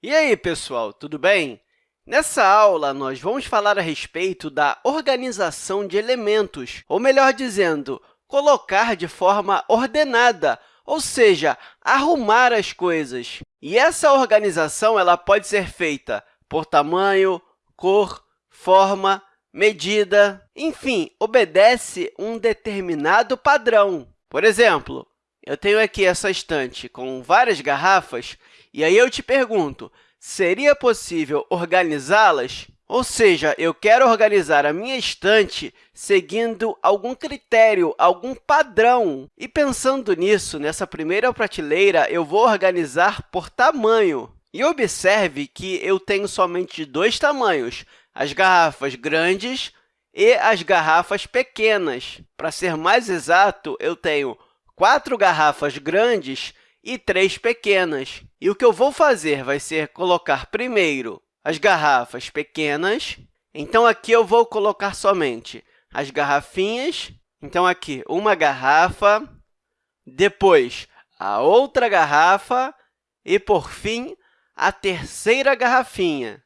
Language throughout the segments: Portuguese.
E aí, pessoal, tudo bem? Nessa aula, nós vamos falar a respeito da organização de elementos, ou melhor dizendo, colocar de forma ordenada, ou seja, arrumar as coisas. E essa organização ela pode ser feita por tamanho, cor, forma, medida, enfim, obedece um determinado padrão. Por exemplo, eu tenho aqui essa estante com várias garrafas, e aí eu te pergunto, seria possível organizá-las? Ou seja, eu quero organizar a minha estante seguindo algum critério, algum padrão. E pensando nisso, nessa primeira prateleira, eu vou organizar por tamanho. E observe que eu tenho somente dois tamanhos, as garrafas grandes e as garrafas pequenas. Para ser mais exato, eu tenho quatro garrafas grandes e três pequenas. E o que eu vou fazer vai ser colocar primeiro as garrafas pequenas. Então, aqui eu vou colocar somente as garrafinhas. Então, aqui, uma garrafa, depois a outra garrafa e, por fim, a terceira garrafinha.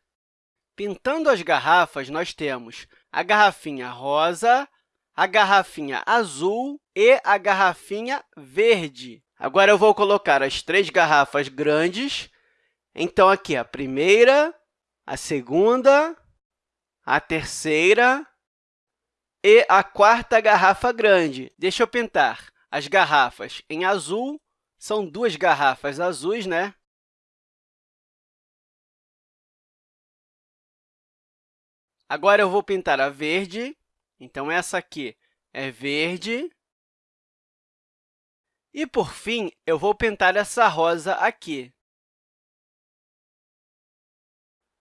Pintando as garrafas, nós temos a garrafinha rosa, a garrafinha azul e a garrafinha verde. Agora, eu vou colocar as três garrafas grandes. Então, aqui, a primeira, a segunda, a terceira e a quarta garrafa grande. Deixa eu pintar as garrafas em azul. São duas garrafas azuis, né? Agora, eu vou pintar a verde. Então, essa aqui é verde. E, por fim, eu vou pintar essa rosa aqui.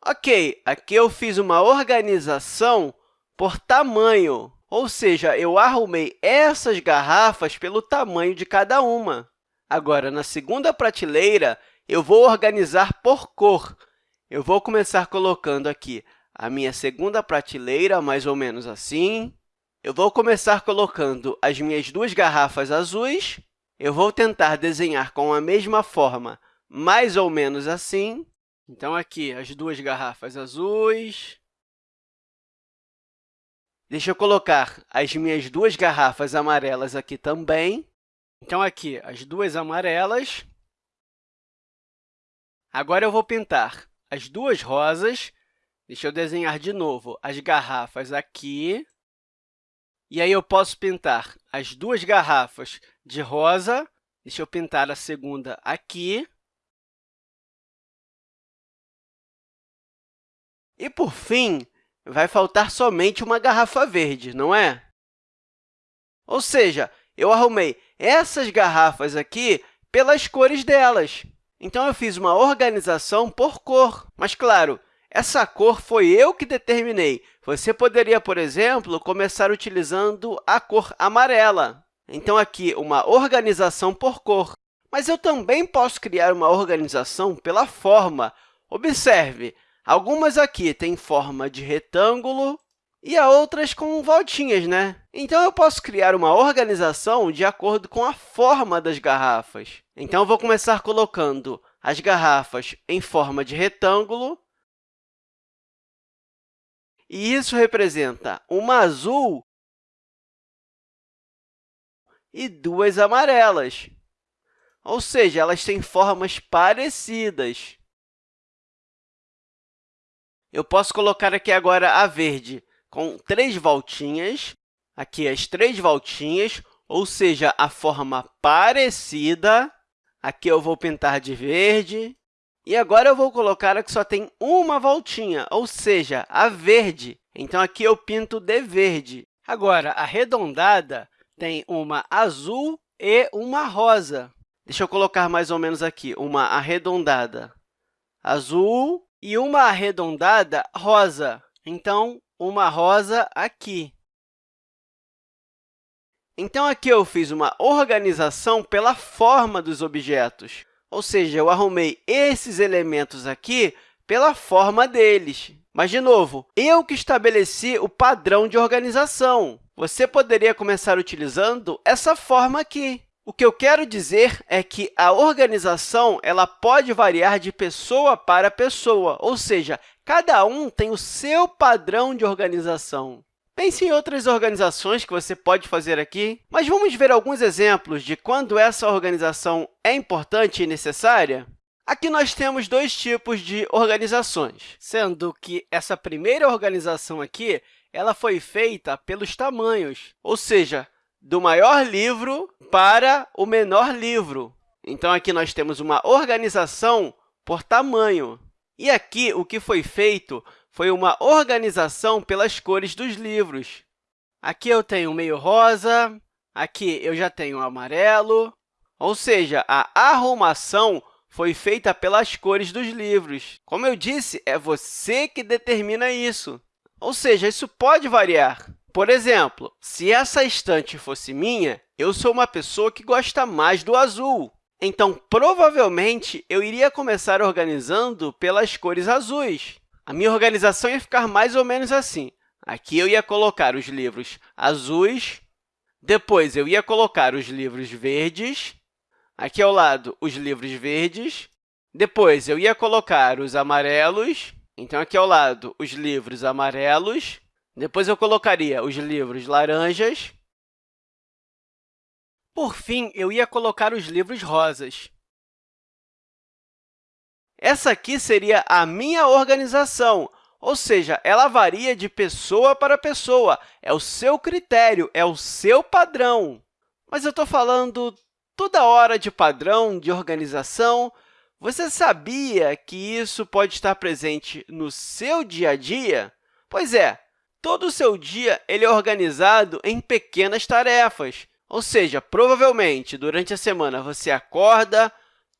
Ok, aqui eu fiz uma organização por tamanho, ou seja, eu arrumei essas garrafas pelo tamanho de cada uma. Agora, na segunda prateleira, eu vou organizar por cor. Eu vou começar colocando aqui a minha segunda prateleira, mais ou menos assim. Eu vou começar colocando as minhas duas garrafas azuis eu vou tentar desenhar com a mesma forma, mais ou menos assim. Então, aqui, as duas garrafas azuis. Deixa eu colocar as minhas duas garrafas amarelas aqui também. Então, aqui, as duas amarelas. Agora, eu vou pintar as duas rosas. Deixa eu desenhar de novo as garrafas aqui. E aí, eu posso pintar as duas garrafas de rosa. Deixa eu pintar a segunda aqui. E, por fim, vai faltar somente uma garrafa verde, não é? Ou seja, eu arrumei essas garrafas aqui pelas cores delas. Então, eu fiz uma organização por cor. Mas, claro, essa cor foi eu que determinei. Você poderia, por exemplo, começar utilizando a cor amarela. Então, aqui, uma organização por cor. Mas eu também posso criar uma organização pela forma. Observe, algumas aqui têm forma de retângulo e a outras com voltinhas, né? Então, eu posso criar uma organização de acordo com a forma das garrafas. Então, vou começar colocando as garrafas em forma de retângulo e isso representa uma azul e duas amarelas. Ou seja, elas têm formas parecidas. Eu posso colocar aqui agora a verde com três voltinhas, aqui as três voltinhas, ou seja, a forma parecida. Aqui eu vou pintar de verde, e agora eu vou colocar a que só tem uma voltinha, ou seja, a verde. Então, aqui eu pinto de verde. Agora, arredondada tem uma azul e uma rosa. Deixa eu colocar mais ou menos aqui uma arredondada azul e uma arredondada rosa. Então, uma rosa aqui. Então, aqui eu fiz uma organização pela forma dos objetos. Ou seja, eu arrumei esses elementos aqui pela forma deles. Mas, de novo, eu que estabeleci o padrão de organização. Você poderia começar utilizando essa forma aqui. O que eu quero dizer é que a organização ela pode variar de pessoa para pessoa, ou seja, cada um tem o seu padrão de organização. Pense em outras organizações que você pode fazer aqui, mas vamos ver alguns exemplos de quando essa organização é importante e necessária? Aqui nós temos dois tipos de organizações, sendo que essa primeira organização aqui ela foi feita pelos tamanhos, ou seja, do maior livro para o menor livro. Então, aqui nós temos uma organização por tamanho. E aqui, o que foi feito foi uma organização pelas cores dos livros. Aqui eu tenho meio rosa, aqui eu já tenho amarelo, ou seja, a arrumação foi feita pelas cores dos livros. Como eu disse, é você que determina isso. Ou seja, isso pode variar. Por exemplo, se essa estante fosse minha, eu sou uma pessoa que gosta mais do azul. Então, provavelmente, eu iria começar organizando pelas cores azuis. A minha organização ia ficar mais ou menos assim. Aqui eu ia colocar os livros azuis, depois eu ia colocar os livros verdes, aqui ao lado os livros verdes, depois eu ia colocar os amarelos, então aqui ao lado os livros amarelos, depois, eu colocaria os livros laranjas. Por fim, eu ia colocar os livros rosas. Essa aqui seria a minha organização, ou seja, ela varia de pessoa para pessoa. É o seu critério, é o seu padrão. Mas eu estou falando toda hora de padrão, de organização. Você sabia que isso pode estar presente no seu dia a dia? Pois é, Todo o seu dia ele é organizado em pequenas tarefas, ou seja, provavelmente, durante a semana, você acorda,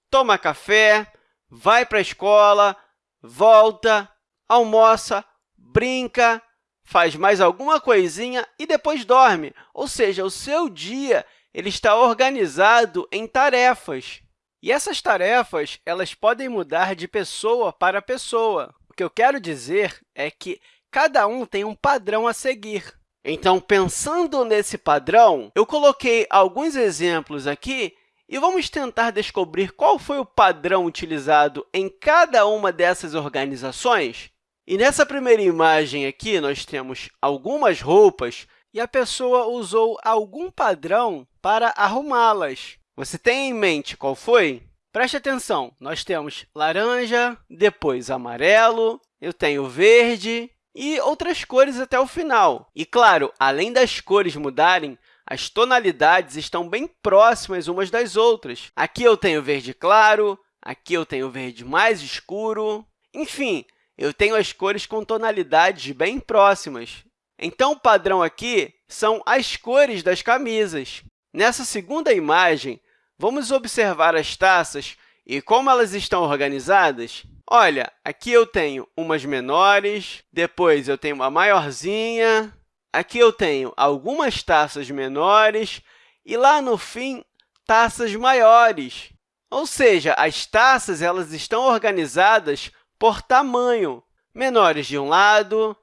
toma café, vai para a escola, volta, almoça, brinca, faz mais alguma coisinha e depois dorme. Ou seja, o seu dia ele está organizado em tarefas. E essas tarefas elas podem mudar de pessoa para pessoa. O que eu quero dizer é que cada um tem um padrão a seguir. Então, pensando nesse padrão, eu coloquei alguns exemplos aqui e vamos tentar descobrir qual foi o padrão utilizado em cada uma dessas organizações. E nessa primeira imagem aqui, nós temos algumas roupas e a pessoa usou algum padrão para arrumá-las. Você tem em mente qual foi? Preste atenção, nós temos laranja, depois amarelo, eu tenho verde, e outras cores até o final. E, claro, além das cores mudarem, as tonalidades estão bem próximas umas das outras. Aqui eu tenho verde claro, aqui eu tenho verde mais escuro. Enfim, eu tenho as cores com tonalidades bem próximas. Então, o padrão aqui são as cores das camisas. Nessa segunda imagem, vamos observar as taças e como elas estão organizadas. Olha, aqui eu tenho umas menores, depois eu tenho uma maiorzinha, aqui eu tenho algumas taças menores e lá no fim, taças maiores. Ou seja, as taças elas estão organizadas por tamanho, menores de um lado,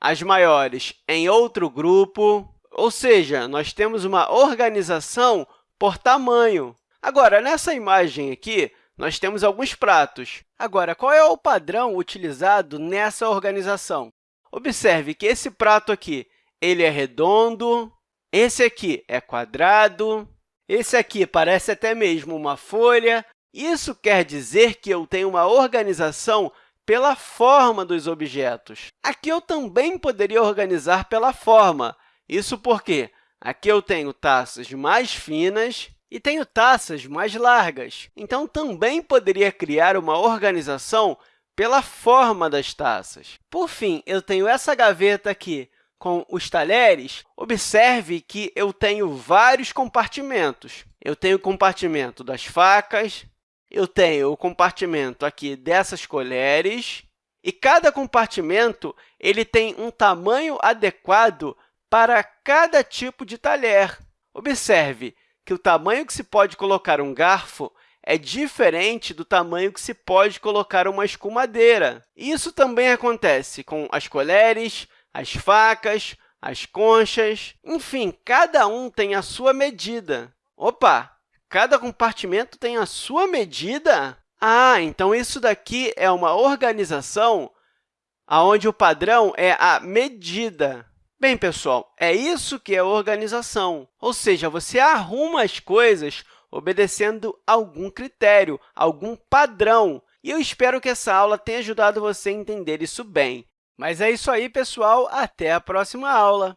as maiores em outro grupo, ou seja, nós temos uma organização por tamanho. Agora, nessa imagem aqui, nós temos alguns pratos. Agora, qual é o padrão utilizado nessa organização? Observe que esse prato aqui ele é redondo, esse aqui é quadrado, esse aqui parece até mesmo uma folha. Isso quer dizer que eu tenho uma organização pela forma dos objetos. Aqui eu também poderia organizar pela forma. Isso porque aqui eu tenho taças mais finas e tenho taças mais largas. Então, também poderia criar uma organização pela forma das taças. Por fim, eu tenho essa gaveta aqui com os talheres. Observe que eu tenho vários compartimentos. Eu tenho o compartimento das facas, eu tenho o compartimento aqui dessas colheres, e cada compartimento ele tem um tamanho adequado para cada tipo de talher. Observe que o tamanho que se pode colocar um garfo é diferente do tamanho que se pode colocar uma escumadeira. Isso também acontece com as colheres, as facas, as conchas, enfim, cada um tem a sua medida. Opa! Cada compartimento tem a sua medida? Ah, então isso daqui é uma organização onde o padrão é a medida. Bem, pessoal, é isso que é organização, ou seja, você arruma as coisas obedecendo algum critério, algum padrão. E eu espero que essa aula tenha ajudado você a entender isso bem. Mas é isso aí, pessoal. Até a próxima aula!